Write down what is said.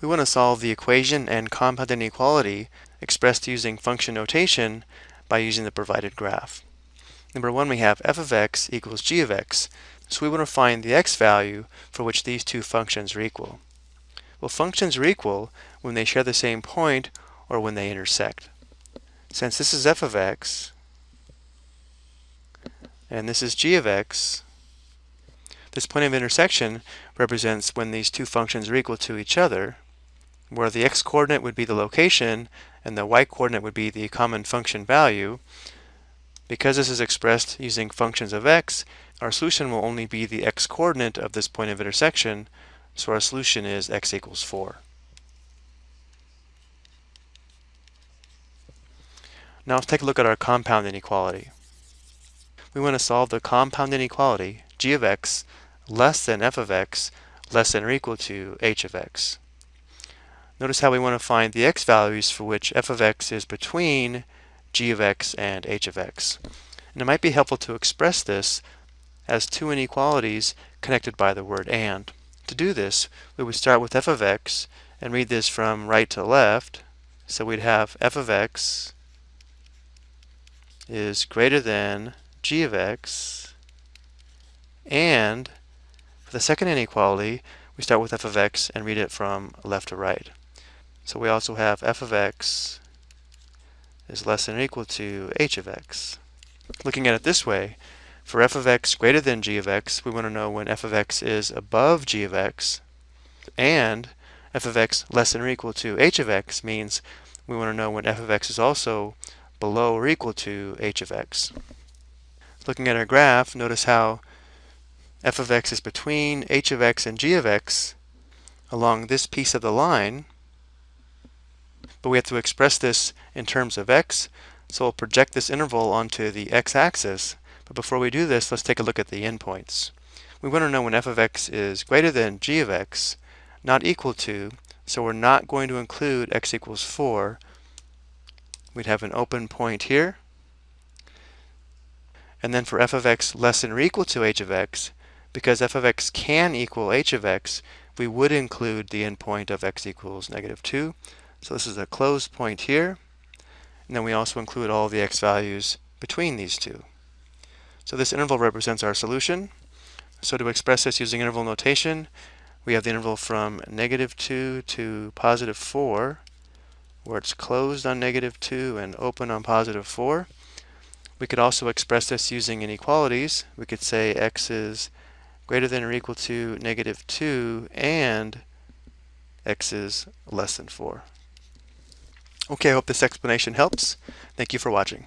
We want to solve the equation and compound inequality expressed using function notation by using the provided graph. Number one, we have f of x equals g of x. So we want to find the x value for which these two functions are equal. Well, functions are equal when they share the same point or when they intersect. Since this is f of x and this is g of x, this point of intersection represents when these two functions are equal to each other, where the x-coordinate would be the location and the y-coordinate would be the common function value. Because this is expressed using functions of x, our solution will only be the x-coordinate of this point of intersection, so our solution is x equals 4. Now let's take a look at our compound inequality. We want to solve the compound inequality g of x less than f of x less than or equal to h of x. Notice how we want to find the x values for which f of x is between g of x and h of x. And it might be helpful to express this as two inequalities connected by the word and. To do this, we would start with f of x and read this from right to left. So we'd have f of x is greater than g of x and for the second inequality we start with f of x and read it from left to right. So we also have f of x is less than or equal to h of x. Looking at it this way, for f of x greater than g of x, we want to know when f of x is above g of x, and f of x less than or equal to h of x means we want to know when f of x is also below or equal to h of x. Looking at our graph, notice how f of x is between h of x and g of x along this piece of the line, but we have to express this in terms of x, so we'll project this interval onto the x-axis. But before we do this, let's take a look at the endpoints. We want to know when f of x is greater than g of x, not equal to, so we're not going to include x equals 4. We'd have an open point here. And then for f of x less than or equal to h of x, because f of x can equal h of x, we would include the endpoint of x equals negative 2. So this is a closed point here. And then we also include all the x values between these two. So this interval represents our solution. So to express this using interval notation, we have the interval from negative 2 to positive 4, where it's closed on negative 2 and open on positive 4. We could also express this using inequalities. We could say x is greater than or equal to negative 2 and x is less than 4. Okay, I hope this explanation helps. Thank you for watching.